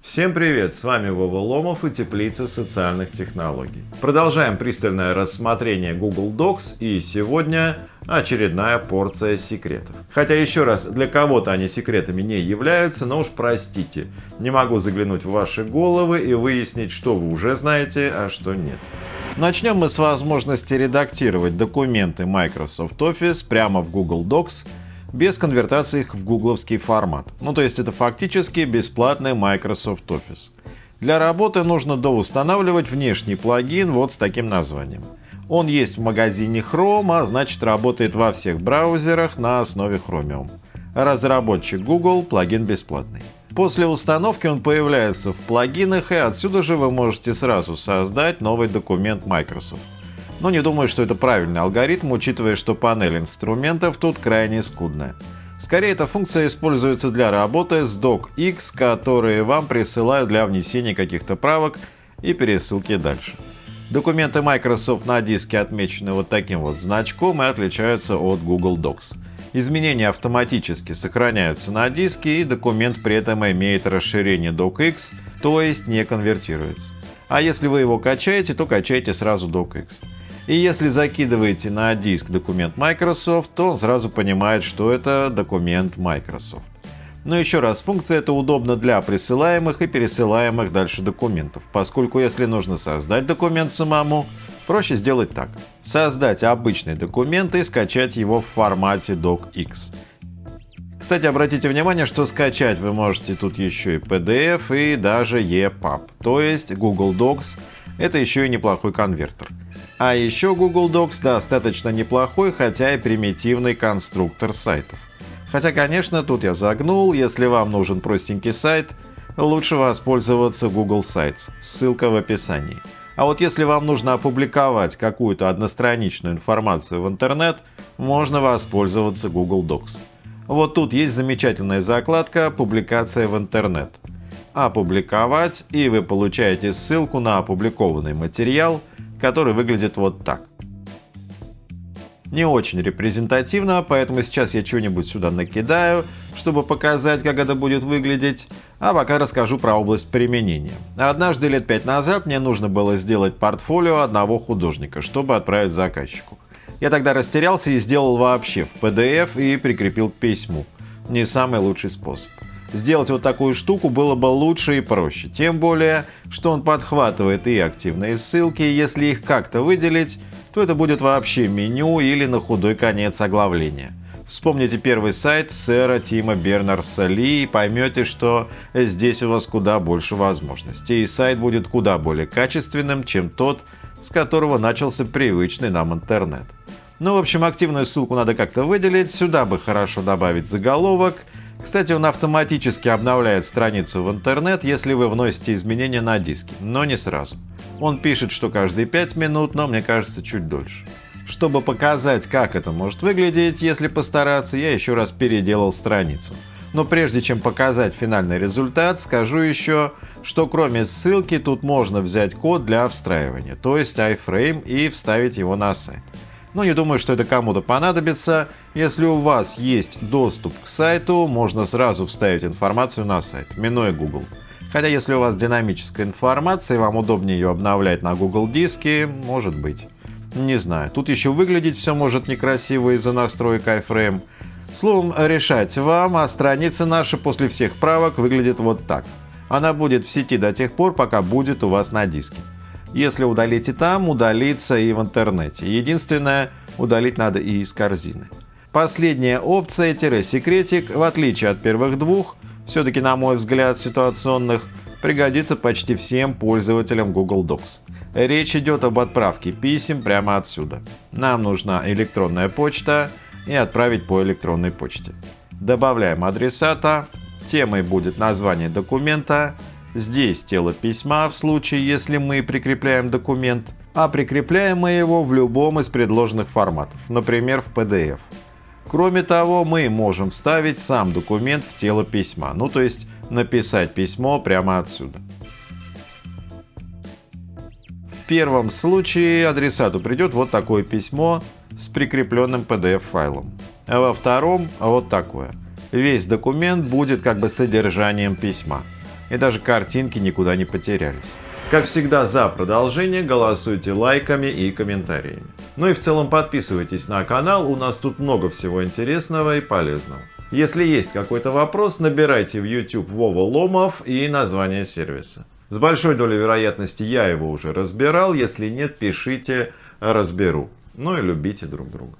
Всем привет! С вами Вова Ломов и Теплица социальных технологий. Продолжаем пристальное рассмотрение Google Docs и сегодня очередная порция секретов. Хотя еще раз, для кого-то они секретами не являются, но уж простите, не могу заглянуть в ваши головы и выяснить, что вы уже знаете, а что нет. Начнем мы с возможности редактировать документы Microsoft Office прямо в Google Docs без конвертации их в гугловский формат. Ну то есть это фактически бесплатный Microsoft Office. Для работы нужно доустанавливать внешний плагин вот с таким названием. Он есть в магазине Chrome, а значит работает во всех браузерах на основе Chromium. Разработчик Google, плагин бесплатный. После установки он появляется в плагинах, и отсюда же вы можете сразу создать новый документ Microsoft. Но не думаю, что это правильный алгоритм, учитывая, что панель инструментов тут крайне скудная. Скорее, эта функция используется для работы с docx, которые вам присылают для внесения каких-то правок и пересылки дальше. Документы Microsoft на диске отмечены вот таким вот значком и отличаются от Google Docs. Изменения автоматически сохраняются на диске и документ при этом имеет расширение docx, то есть не конвертируется. А если вы его качаете, то качайте сразу docx. И если закидываете на диск документ Microsoft, то он сразу понимает, что это документ Microsoft. Но еще раз, функция эта удобна для присылаемых и пересылаемых дальше документов, поскольку если нужно создать документ самому, проще сделать так. Создать обычный документ и скачать его в формате docx. Кстати, обратите внимание, что скачать вы можете тут еще и PDF и даже EPUB, то есть Google Docs — это еще и неплохой конвертер. А еще Google Docs достаточно неплохой, хотя и примитивный конструктор сайтов. Хотя, конечно, тут я загнул, если вам нужен простенький сайт, лучше воспользоваться Google Sites, ссылка в описании. А вот если вам нужно опубликовать какую-то одностраничную информацию в интернет, можно воспользоваться Google Docs. Вот тут есть замечательная закладка «Публикация в интернет». Опубликовать, и вы получаете ссылку на опубликованный материал – который выглядит вот так. Не очень репрезентативно, поэтому сейчас я что-нибудь сюда накидаю, чтобы показать, как это будет выглядеть, а пока расскажу про область применения. Однажды лет пять назад мне нужно было сделать портфолио одного художника, чтобы отправить заказчику. Я тогда растерялся и сделал вообще в PDF и прикрепил к письму. Не самый лучший способ. Сделать вот такую штуку было бы лучше и проще, тем более, что он подхватывает и активные ссылки, если их как-то выделить, то это будет вообще меню или на худой конец оглавления. Вспомните первый сайт сэра Тима Бернарса Ли и поймете, что здесь у вас куда больше возможностей, и сайт будет куда более качественным, чем тот, с которого начался привычный нам интернет. Ну, в общем, активную ссылку надо как-то выделить, сюда бы хорошо добавить заголовок – кстати, он автоматически обновляет страницу в интернет, если вы вносите изменения на диске, но не сразу. Он пишет, что каждые 5 минут, но мне кажется чуть дольше. Чтобы показать, как это может выглядеть, если постараться, я еще раз переделал страницу. Но прежде чем показать финальный результат, скажу еще, что кроме ссылки тут можно взять код для встраивания, то есть iframe и вставить его на сайт. Но не думаю, что это кому-то понадобится. Если у вас есть доступ к сайту, можно сразу вставить информацию на сайт, минуя Google. Хотя если у вас динамическая информация и вам удобнее ее обновлять на Google диске, может быть. Не знаю, тут еще выглядеть все может некрасиво из-за настроек iframe. Словом, решать вам, а страница наша после всех правок выглядит вот так. Она будет в сети до тех пор, пока будет у вас на диске. Если удалить и там, удалится и в интернете. Единственное, удалить надо и из корзины. Последняя опция секретик, в отличие от первых двух, все-таки на мой взгляд ситуационных, пригодится почти всем пользователям Google Docs. Речь идет об отправке писем прямо отсюда. Нам нужна электронная почта и отправить по электронной почте. Добавляем адресата, темой будет название документа, Здесь тело письма в случае, если мы прикрепляем документ, а прикрепляем мы его в любом из предложенных форматов, например в PDF. Кроме того, мы можем вставить сам документ в тело письма, ну то есть написать письмо прямо отсюда. В первом случае адресату придет вот такое письмо с прикрепленным PDF-файлом, а во втором вот такое. Весь документ будет как бы содержанием письма. И даже картинки никуда не потерялись. Как всегда за продолжение голосуйте лайками и комментариями. Ну и в целом подписывайтесь на канал, у нас тут много всего интересного и полезного. Если есть какой-то вопрос, набирайте в YouTube Вова Ломов и название сервиса. С большой долей вероятности я его уже разбирал, если нет, пишите, разберу. Ну и любите друг друга.